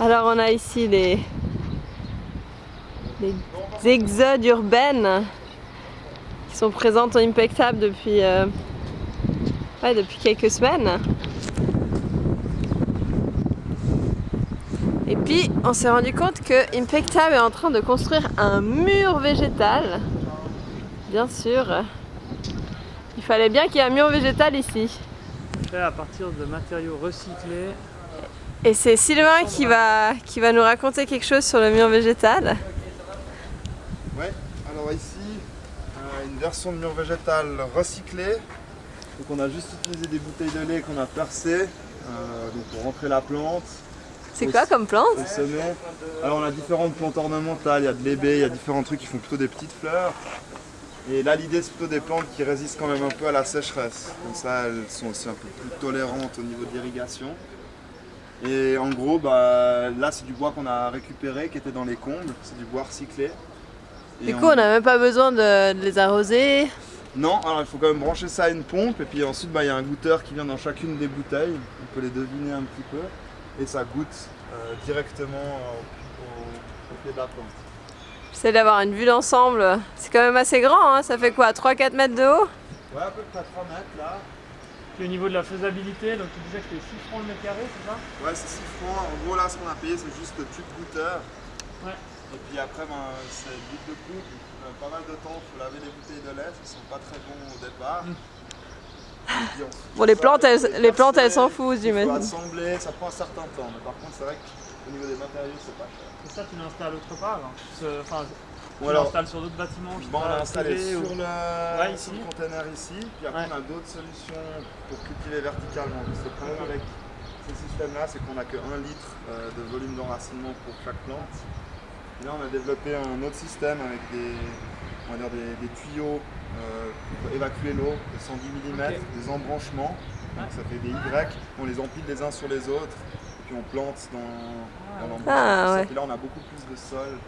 Alors on a ici les, exodes urbaines qui sont présentes en Impectable depuis, euh, depuis quelques semaines. Et puis on s'est rendu compte que Impectable est en train de construire un mur végétal. Bien sûr. Il fallait bien qu'il y ait un mur végétal ici. Fait à partir de matériaux recyclés. Et c'est Sylvain qui va, qui va nous raconter quelque chose sur le mur végétal. Ouais, alors ici, euh, une version de mur végétal recyclé. Donc on a juste utilisé des bouteilles de lait qu'on a percées euh, donc pour rentrer la plante. C'est quoi comme plante Au sommet. Alors on a différentes plantes ornementales, il y a de l'ébé, il y a différents trucs qui font plutôt des petites fleurs. Et là l'idée c'est plutôt des plantes qui résistent quand même un peu à la sécheresse. Comme ça elles sont aussi un peu plus tolérantes au niveau de l'irrigation. Et en gros bah, là c'est du bois qu'on a récupéré qui était dans les combles, c'est du bois recyclé. Et Du coup, on n'a même pas besoin de, de les arroser. Non, alors il faut quand même brancher ça à une pompe et puis ensuite bah, il y a un goûteur qui vient dans chacune des bouteilles. On peut les deviner un petit peu et ça goûte euh, directement au, au pied de la plante. J'essaie d'avoir une vue d'ensemble. C'est quand même assez grand, hein ça fait quoi 3-4 mètres de haut? Ouais, à peu près 3 mètres là. Puis au niveau de la faisabilité, donc tu disais que c'était 6 francs le mètre carré, c'est ça? Ouais, c'est 6 francs. En gros, là, ce qu'on a payé, c'est juste le tube goûteur. Ouais. Et puis après, ben, c'est vite de coupe. Euh, pas mal de temps, il faut laver les bouteilles de lait, elles sont pas très bons au départ. Mm. Puis Bon, les ça, plantes, elles, les plantes, elles s'en foutent, Il faut j'imagine. assembler, ça prend un certain temps. Mais par contre, c'est vrai qu'au niveau des matériaux, c'est pas cher. Et ça, tu l'installes autre part hein. Enfin, Alors, l'installes sur d'autres bâtiments je sais Bon, on l'a installé sur ou- le, Ouais, sur ici. le container ici, puis après Ouais. on a d'autres solutions pour cultiver verticalement. Le problème avec ces systèmes-là, c'est qu'on n'a que 1 litre euh, de volume d'enracinement pour chaque plante. Et là, on a développé un autre système avec des, on va dire des, des tuyaux euh, pour évacuer l'eau de 110 mm, des embranchements. Donc ça fait des Y, on les empile les uns sur les autres, et puis on plante dans, dans l'embranchement. Ah, ouais. Puis là, on a beaucoup plus de sol.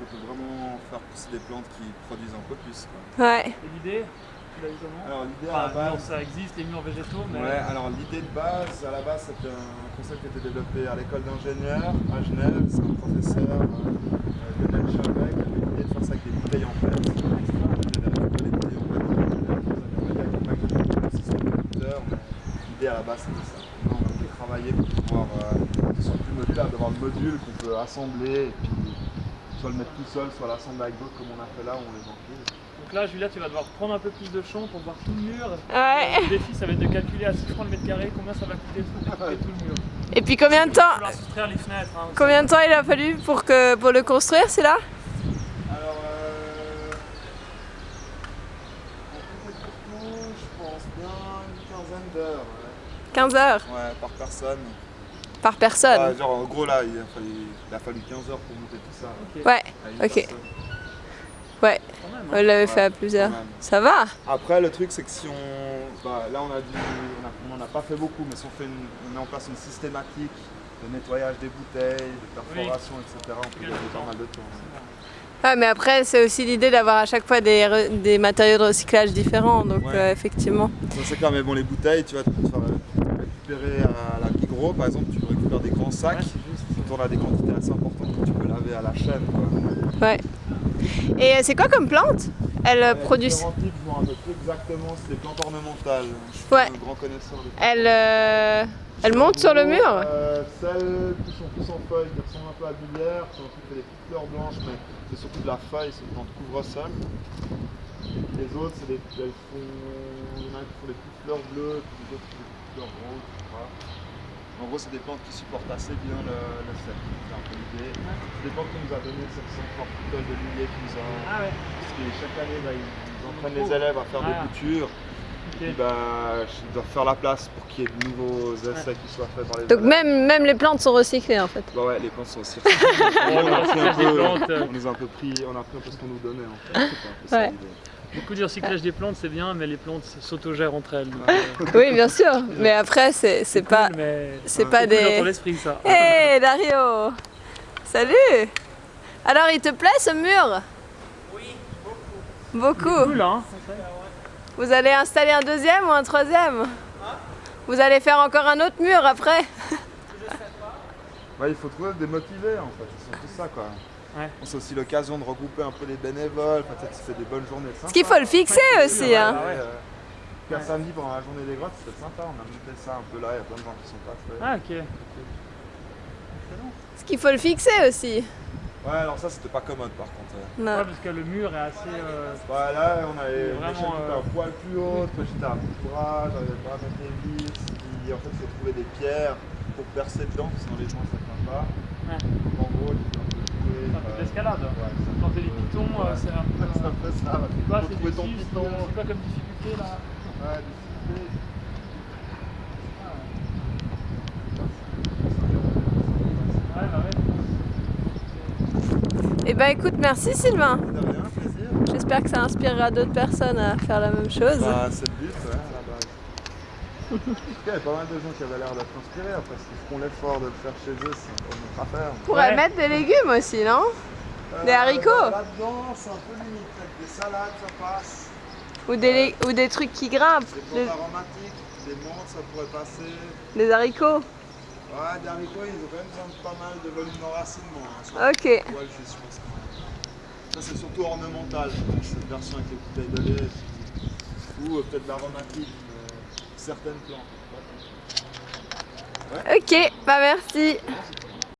On peut vraiment faire pousser des plantes qui produisent un peu plus. quoi. Ouais. Et l'idée, tu l'as eu comment Alors l'idée à la Enfin, non, base, ça existe, les murs végétaux, mais ouais, alors l'idée de base, à la base c'était un concept qui a été développé à l'école d'ingénieurs à Genève. C'est un professeur, euh, euh, Lionel Chavec, qui avait l'idée de faire ça avec des bouteilles en pète. L'idée à la base c'était ça. Maintenant, on a pu travailler pour pouvoir euh, plus modulable, d'avoir le module qu'on peut assembler et puis soit le mettre tout seul, soit l'assembler avec d'autres comme on a fait là où on les empile. Donc là, Julia, tu vas devoir prendre un peu plus de champ pour voir tout le mur. Ouais. Le défi, ça va être de calculer à 6 francs le mètre carré combien ça va coûter de couper tout le mur. Et puis combien de temps les fenêtres. hein. Combien de temps il a fallu pour, que, pour le construire, c'est là Alors, euh, pour tout, je pense bien une quinzaine d'heures. Ouais. 15 heures Ouais, par personne. par personne. Genre, en gros, là, il a, fallu, il a fallu 15 heures pour monter tout ça. Ok. Ouais, ok. Ouais, même, on hein. l'avait fait à plusieurs. Ça va Après, le truc, c'est que si on. Bah, là, on a dû. On n'en a pas fait beaucoup, mais si on, fait une- on met en place une systématique de nettoyage des bouteilles, de perforation, etc., on peut gagner pas mal de temps. Ouais, mais après, c'est aussi l'idée d'avoir à chaque fois des, re- des matériaux de recyclage différents, donc Ouais. euh, effectivement. Ça, c'est clair, mais bon, les bouteilles, tu vas te faire récupérer à la Migros, par exemple, tu récupères des grands sacs. Ouais, on a des quantités assez importantes que tu peux laver à la chaîne. Quoi. Ouais. Et euh, c'est quoi comme plante? Elle euh, a produit. je me rappelle plus exactement, c'est des plantes ornementales. Je suis Ouais. un grand connaisseur de Elle, euh, elle monte sur le mur? Euh, Celles qui sont plus en feuilles, qui ressemblent un peu à Billière, qui ont des petites fleurs blanches, mais c'est surtout de la feuille, c'est une plante couvre-sol. Les autres, c'est des, elles font, il y en a qui font des petites fleurs bleues, puis les autres qui font des petites fleurs roses, je crois. En gros, c'est des plantes qui supportent assez bien le, le sel. C'est un peu l'idée. C'est des plantes qu'on nous a donné cette centre de milliers qui nous a. Ah ouais, Parce que chaque année, bah, ils ils entraînent les élèves à faire Ah. des coutures. ok. Puis bah, dois faire la place pour qu'il y ait de nouveaux essais qui soient faits par les Donc élèves. même, même les plantes sont recyclées en fait. Bah ouais, les plantes sont recyclées. on, a pris un peu, on nous a un peu pris, on a pris un peu ce qu'on nous donnait en fait. C'était un peu ça Ouais. Beaucoup du recyclage des plantes, c'est bien, mais les plantes s'autogèrent entre elles. donc, euh, Oui, bien sûr. Mais après, c'est cool, pas, mais c'est pas dans des. esprit, ça. Hé Dario Salut Alors, il te plaît ce mur? Oui, beaucoup. Beaucoup Cool, hein Vous allez installer un deuxième ou un troisième? Vous allez faire encore un autre mur après? Ouais, il faut trouver des motivés en fait, c'est surtout ça quoi. Ouais. C'est aussi l'occasion de regrouper un peu les bénévoles, enfin, tu sais, tu fais des bonnes journées. Ce qu'il faut le fixer aussi. Hein. Ouais, euh, pendant la journée des grottes, c'était sympa, on a monté ça un peu là, il y a plein de gens qui sont passés. Ah, ok. Ce qu'il faut le fixer aussi. Ouais, alors ça c'était pas commode par contre. euh. Non. Ouais, parce que le mur est assez. euh, Ouais, là on avait Vraiment, euh, un poil plus haute, moi j'étais à bout de bras, j'arrivais pas à mettre les vis, puis en fait il faut trouver des pierres pour percer dedans, parce que sinon les joints ça tient pas. Ouais. Donc en gros, un peu trouvé. C'est un peu de l'escalade. Ouais, c'est un peu- Planter les pitons, euh, Ouais. c'est un peu. C'est un peu ça, ouais. C'est trouver du ton six, piton. C'est quoi comme difficulté là Ouais, difficulté. Ouais, bah ouais. Eh ben écoute, merci Sylvain. J'espère que ça inspirera d'autres personnes à faire la même chose. Bah, c'est le but, ouais, il y avait pas mal de gens qui avaient l'air d'être inspirés. Après, s'ils feront l'effort de le faire chez eux, c'est encore notre affaire. On pourrait Ouais. mettre des légumes aussi, non? Des haricots Euh, Là-dedans, c'est un peu limite. Avec des salades, ça passe. ou des, lé- ou des trucs qui grimpent. Des Des, plantes aromatiques, des menthes, ça pourrait passer. des haricots. Ouais, des haricots, ils ont quand même besoin de pas mal de volume d'enracinement. Hein, Ok. juste, je même. Ça, c'est surtout ornemental, je pense, cette version avec les bouteilles de lait. Ou euh, peut-être l'aromatique, mais certaines plantes. Ok, bah merci. C'est